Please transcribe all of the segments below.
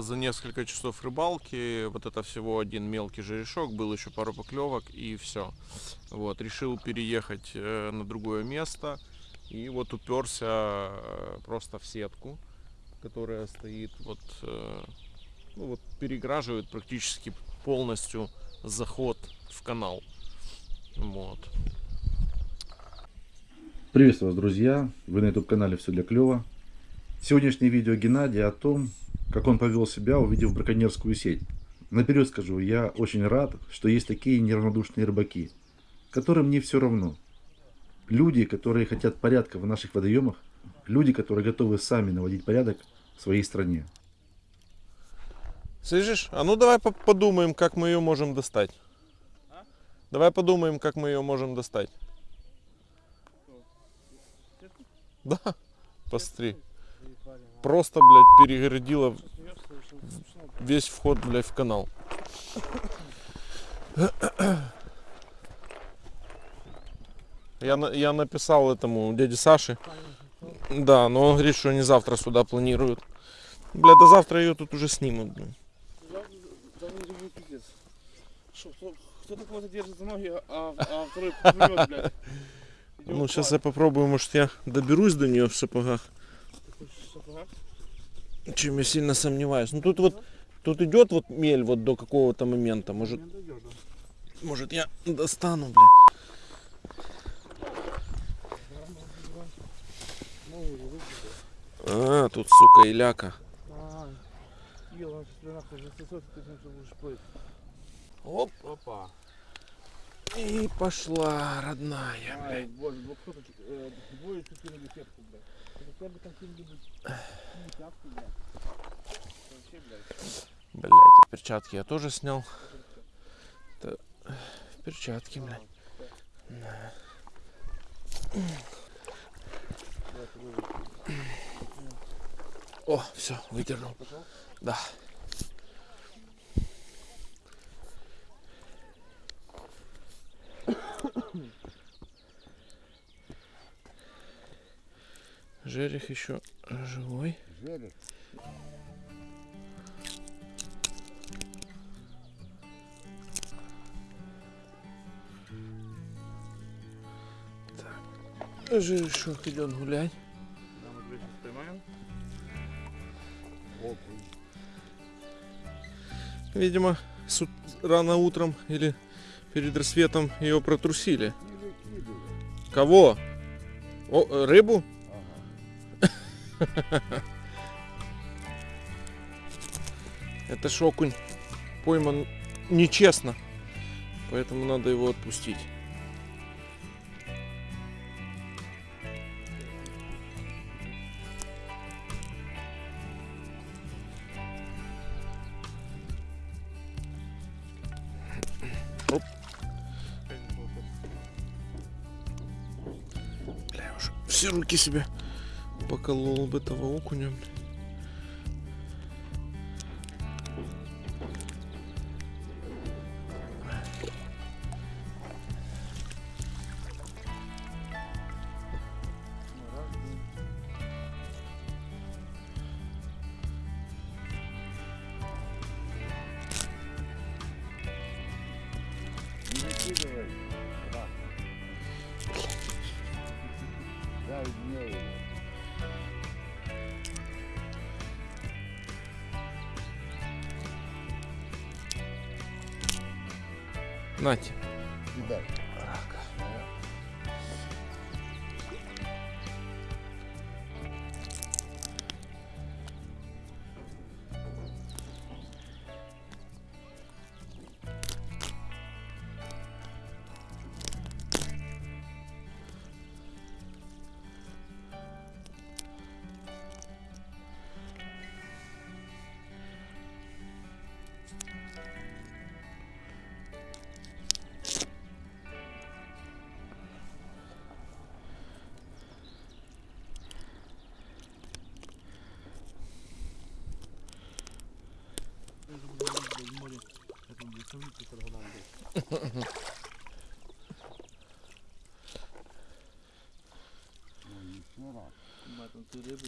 за несколько часов рыбалки, вот это всего один мелкий жерешок, был еще пару поклевок и все. Вот, решил переехать э, на другое место и вот уперся э, просто в сетку, которая стоит вот, э, ну, вот переграживает практически полностью заход в канал. Вот. Приветствую вас, друзья! Вы на YouTube канале Все для клёва. Сегодняшнее видео Геннадия о том, как он повел себя, увидев браконьерскую сеть. Наперед скажу, я очень рад, что есть такие неравнодушные рыбаки, которым не все равно. Люди, которые хотят порядка в наших водоемах, люди, которые готовы сами наводить порядок в своей стране. Слышишь? А ну давай по- подумаем, как мы ее можем достать. Давай подумаем, как мы ее можем достать. Да, посмотри. Просто, блядь, перегородила весь вход, блядь, в канал. Я, я написал этому дяде Саше. Да, но он говорит, что они завтра сюда планируют. Бля, до завтра ее тут уже снимут. блин. Кто-то кого-то держит за ноги, а, а второй плывет, блядь. Ну, сейчас я попробую, может, я доберусь до нее в сапогах. Ты хочешь в сапогах? Чем я сильно сомневаюсь. Ну, тут вот, тут идет вот мель вот до какого-то момента. Может, может я достану, блядь. А, тут, сука, иляка. Оп, Опа. И пошла, родная, Ай, блядь. боже, вот кто-то, э, двое тут кинули сетку, блядь. Это хотя бы там кинули, тяпку, блядь. Вообще, блядь. Блядь, а перчатки я тоже снял. Это перчатки, блядь. Ты выведи. О, все, выдернул. Пошел? Да. Жерех еще живой. Жерех. Жерешок идет гулять. Да, мы тебя сейчас поймаем. Видимо, с ут- рано утром или перед рассветом ее протрусили. Кого? О, э, рыбу? Это ж окунь пойман нечестно. Поэтому надо его отпустить. Все руки себе поколол бы этого окуня. Нате. Кидай.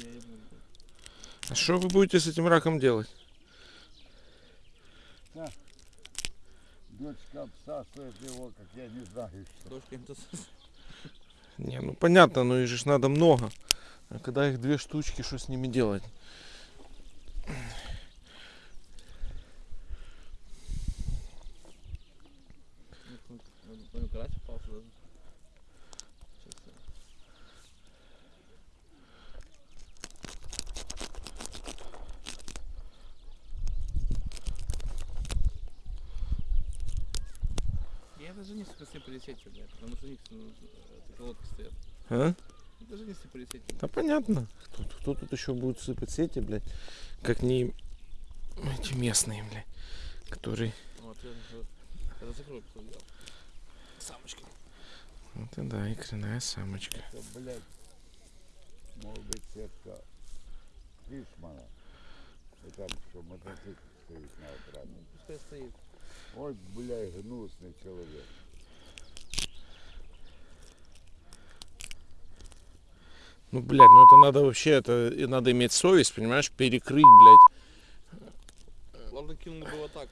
Я ебну, блядь. А что вы будете с этим раком делать? Дочка, дочка обсасывает его, как я не знаю что. Тут Не, ну понятно, но их же ж надо много. А когда их две штучки, что с ними делать? Ну, карась попал сюда. Сейчас я- Ним полететь, блядь, потому что у них ну, э, колодки стоят. А? Даже ним полететь. Да понятно. Кто, кто тут еще будет сыпать сети, блядь? Как не эти местные, блядь, которые... Вот, я, я закрою, кто взял. Самочки. Вот и да, икряная самочка. Это, блядь, может быть сетка Фишмана. И там что, мотоцикл стоит на окране. Пускай стоит. Ой, блядь, гнусный человек. Ну, блядь, ну это надо вообще, это и надо иметь совесть, понимаешь, перекрыть, блядь. Ладно, кинул бы вот так,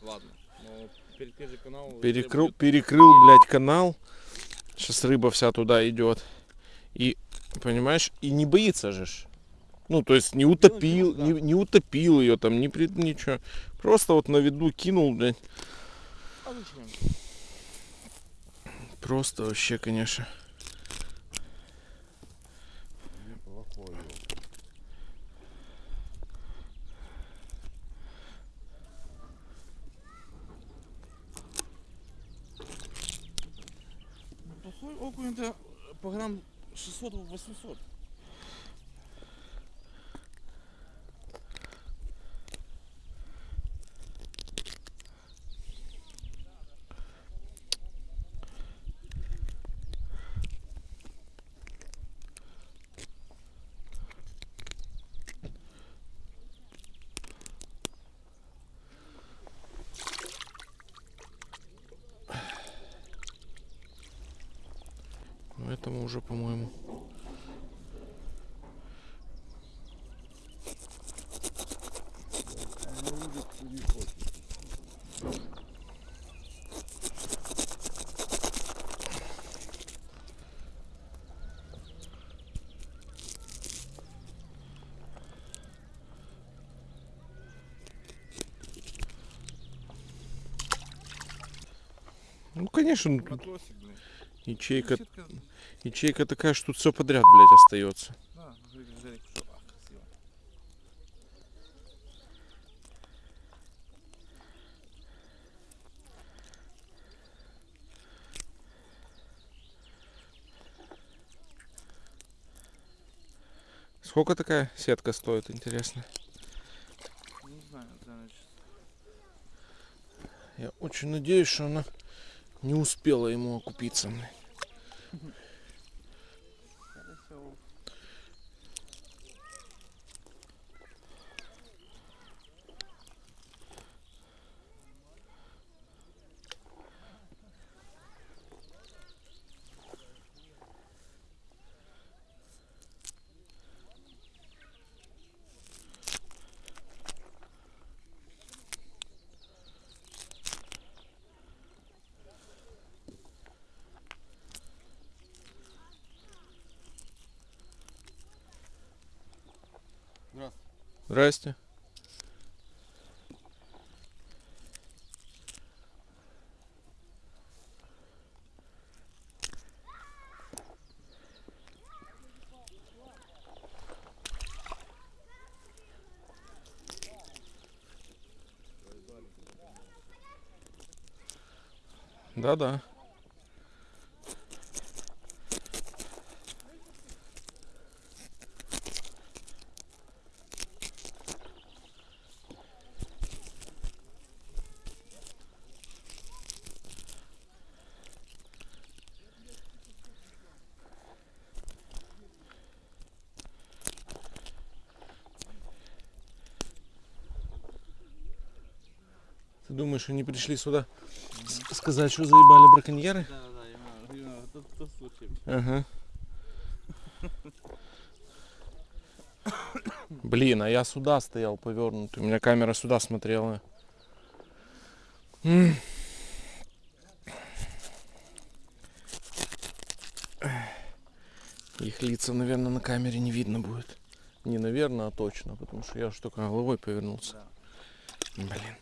ладно. Но перед же канал... Перекрыл, перекрыл, блядь, канал. Сейчас рыба вся туда идет. И, понимаешь, и не боится же. Ну, то есть не утопил, не, не утопил ее там, не при, ничего. Просто вот на виду кинул, блядь. А? Просто вообще, конечно. Неплохой он. Это по грамм 600-800. Этому уже, по-моему. Ну, конечно, ну, Матросик. Ячейка, Сетка, ячейка такая, что тут все подряд, блядь, остается. Сколько такая сетка стоит, интересно? Не знаю. Я очень надеюсь, что она не успела ему окупиться. блядь. Хорошо. Здрасте. Да-да. Думаешь, они пришли сюда сказать, что заебали браконьеры? Да, да, да, именно, именно тот, тот случай. Ага. Блин, а я сюда стоял повернутый. У меня камера сюда смотрела. М. Их лица, наверное, на камере не видно будет. Не наверное, а точно, потому что я же только головой повернулся. Блин.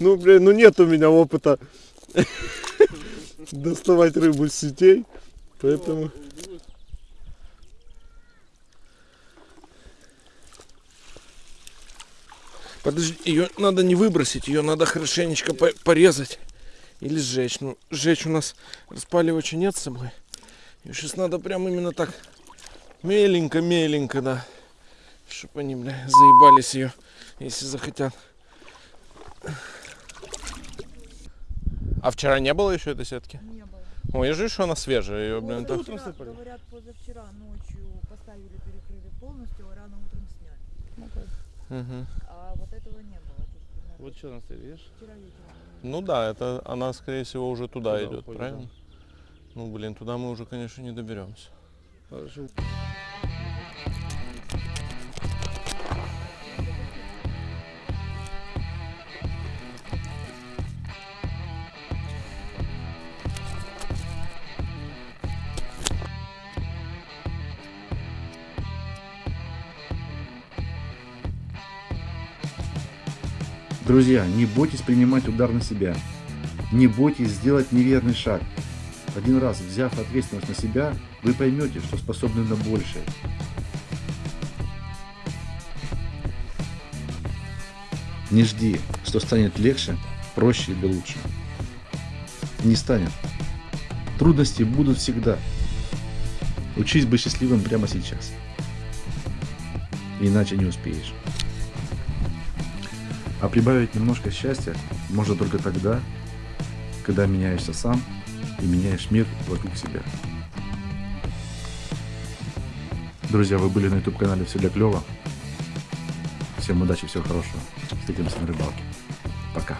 Ну, блин, ну нет у меня опыта доставать рыбу с сетей, поэтому... Подожди, ее надо не выбросить, ее надо хорошенечко по- порезать или сжечь. Ну, сжечь у нас распаливача нет с собой. Ее сейчас надо прям именно так меленько-меленько, да. Чтоб они, бля, заебались ее, если захотят. А вчера не было еще этой сетки? Не было. Ой, я же что она свежая, ее, блин, так. Позавчера, говорят, позавчера ночью поставили, перекрыли полностью, а рано утром сняли. Мгм. А вот этого не было. Тут Вот что на стоит, видишь? вчера вечером. Ну да, это она, скорее всего, уже туда, Туда идет, уходит, правильно? Ну, блин, туда мы уже, конечно, не доберемся. Хорошо. Друзья, не бойтесь принимать удар на себя. Не бойтесь сделать неверный шаг. Один раз взяв ответственность на себя, вы поймете, что способны на большее. Не жди, что станет легче, проще или лучше. Не станет. Трудности будут всегда. Учись быть счастливым прямо сейчас. Иначе не успеешь. А прибавить немножко счастья можно только тогда, когда меняешься сам и меняешь мир вокруг себя. Друзья, вы были на YouTube канале Все для клёва. Всем удачи, всего хорошего. Встретимся на рыбалке. Пока.